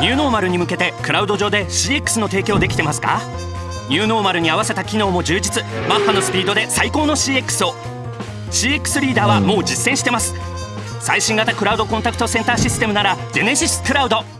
ニューノーマルに向けてクラウド上で CX の提供できてますか？ニューノーマルに合わせた機能も充実。マッハのスピードで最高の CX を。CX リーダーはもう実践してます。最新型クラウドコンタクトセンターシステムならジェネシスクラウド。